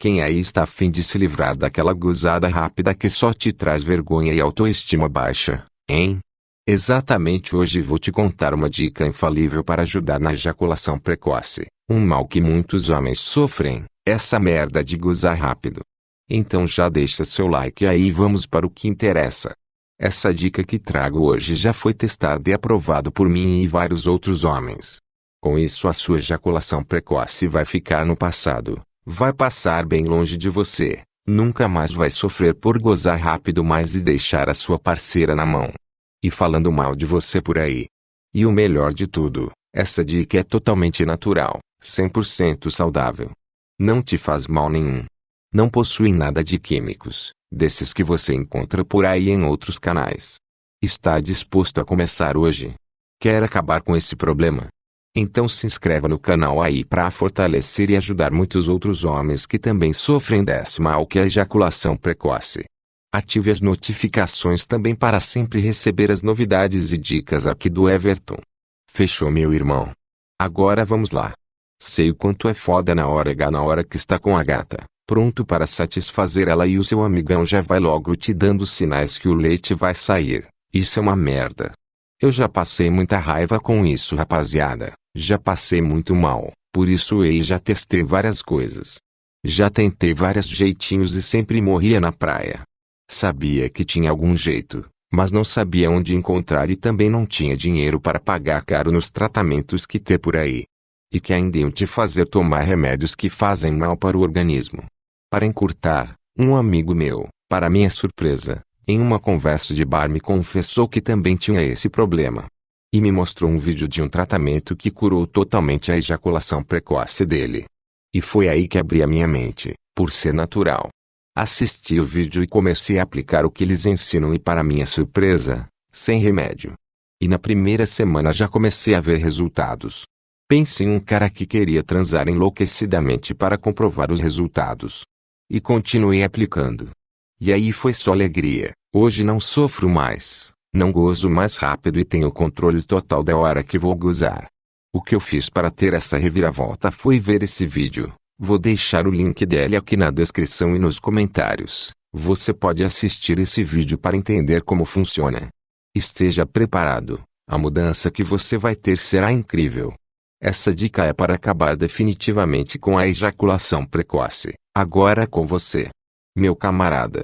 Quem aí está a fim de se livrar daquela gozada rápida que só te traz vergonha e autoestima baixa, hein? Exatamente hoje vou te contar uma dica infalível para ajudar na ejaculação precoce, um mal que muitos homens sofrem, essa merda de gozar rápido. Então já deixa seu like aí e vamos para o que interessa. Essa dica que trago hoje já foi testada e aprovado por mim e vários outros homens. Com isso a sua ejaculação precoce vai ficar no passado, vai passar bem longe de você, nunca mais vai sofrer por gozar rápido mais e deixar a sua parceira na mão. E falando mal de você por aí. E o melhor de tudo, essa dica é totalmente natural, 100% saudável. Não te faz mal nenhum. Não possui nada de químicos, desses que você encontra por aí em outros canais. Está disposto a começar hoje? Quer acabar com esse problema? Então se inscreva no canal aí para fortalecer e ajudar muitos outros homens que também sofrem desse mal que é a ejaculação precoce. Ative as notificações também para sempre receber as novidades e dicas aqui do Everton. Fechou meu irmão? Agora vamos lá. Sei o quanto é foda na hora H na hora que está com a gata pronto para satisfazer ela e o seu amigão já vai logo te dando sinais que o leite vai sair. Isso é uma merda. Eu já passei muita raiva com isso rapaziada, já passei muito mal, por isso eu já testei várias coisas. Já tentei vários jeitinhos e sempre morria na praia. Sabia que tinha algum jeito, mas não sabia onde encontrar e também não tinha dinheiro para pagar caro nos tratamentos que tem por aí. E que ainda iam te fazer tomar remédios que fazem mal para o organismo. Para encurtar, um amigo meu, para minha surpresa, em uma conversa de bar me confessou que também tinha esse problema. E me mostrou um vídeo de um tratamento que curou totalmente a ejaculação precoce dele. E foi aí que abri a minha mente, por ser natural. Assisti o vídeo e comecei a aplicar o que eles ensinam e para minha surpresa, sem remédio. E na primeira semana já comecei a ver resultados. Pense em um cara que queria transar enlouquecidamente para comprovar os resultados. E continuei aplicando. E aí foi só alegria. Hoje não sofro mais, não gozo mais rápido e tenho controle total da hora que vou gozar. O que eu fiz para ter essa reviravolta foi ver esse vídeo. Vou deixar o link dele aqui na descrição e nos comentários. Você pode assistir esse vídeo para entender como funciona. Esteja preparado. A mudança que você vai ter será incrível. Essa dica é para acabar definitivamente com a ejaculação precoce. Agora com você. Meu camarada.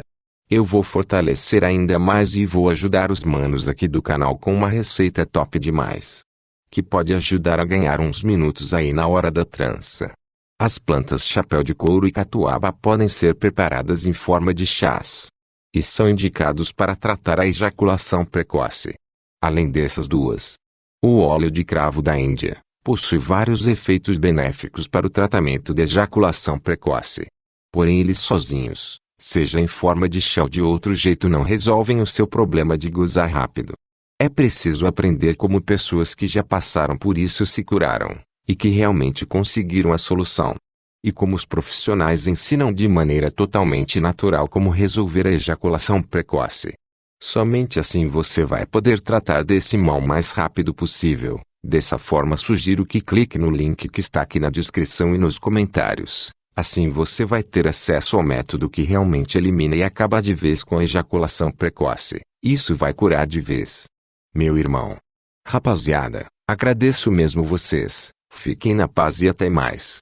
Eu vou fortalecer ainda mais e vou ajudar os manos aqui do canal com uma receita top demais. Que pode ajudar a ganhar uns minutos aí na hora da trança. As plantas chapéu de couro e catuaba podem ser preparadas em forma de chás. E são indicados para tratar a ejaculação precoce. Além dessas duas. O óleo de cravo da Índia possui vários efeitos benéficos para o tratamento de ejaculação precoce. Porém eles sozinhos, seja em forma de chá ou de outro jeito não resolvem o seu problema de gozar rápido. É preciso aprender como pessoas que já passaram por isso se curaram, e que realmente conseguiram a solução. E como os profissionais ensinam de maneira totalmente natural como resolver a ejaculação precoce. Somente assim você vai poder tratar desse mal mais rápido possível. Dessa forma sugiro que clique no link que está aqui na descrição e nos comentários. Assim você vai ter acesso ao método que realmente elimina e acaba de vez com a ejaculação precoce. Isso vai curar de vez. Meu irmão. Rapaziada, agradeço mesmo vocês. Fiquem na paz e até mais.